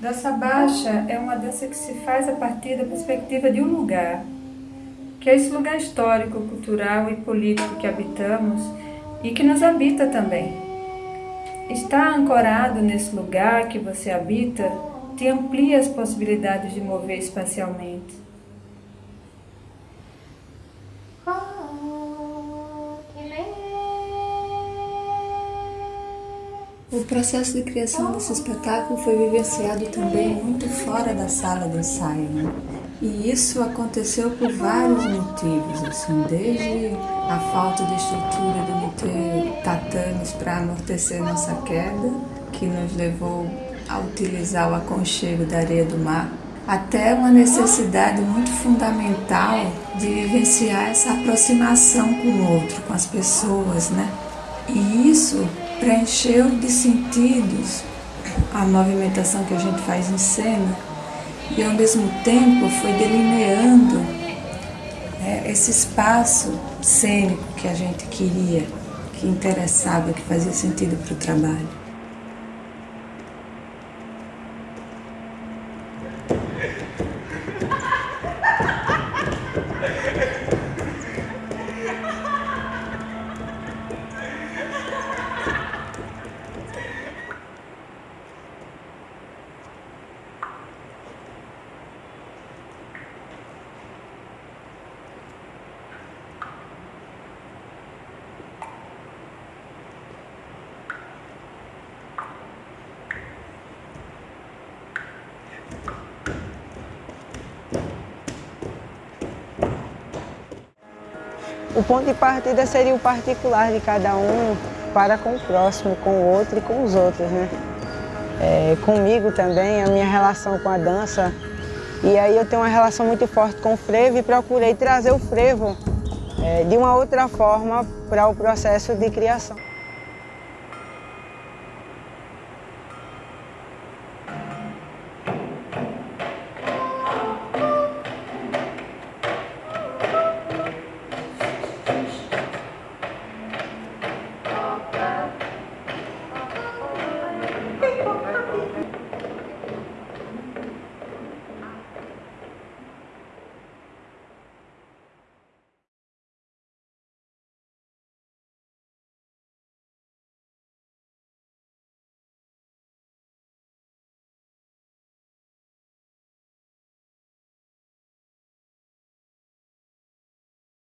Dança baixa é uma dança que se faz a partir da perspectiva de um lugar, que é esse lugar histórico, cultural e político que habitamos e que nos habita também. Estar ancorado nesse lugar que você habita te amplia as possibilidades de mover espacialmente. O processo de criação desse espetáculo foi vivenciado também muito fora da sala de ensaio. Né? E isso aconteceu por vários motivos, assim, desde a falta de estrutura de não ter tatames para amortecer nossa queda, que nos levou a utilizar o aconchego da areia do mar, até uma necessidade muito fundamental de vivenciar essa aproximação com o outro, com as pessoas, né? E isso preencheu de sentidos a movimentação que a gente faz em cena e ao mesmo tempo foi delineando né, esse espaço cênico que a gente queria, que interessava, que fazia sentido para o trabalho. O ponto de partida seria o particular de cada um para com o próximo, com o outro e com os outros, né? É, comigo também, a minha relação com a dança. E aí eu tenho uma relação muito forte com o frevo e procurei trazer o frevo é, de uma outra forma para o processo de criação.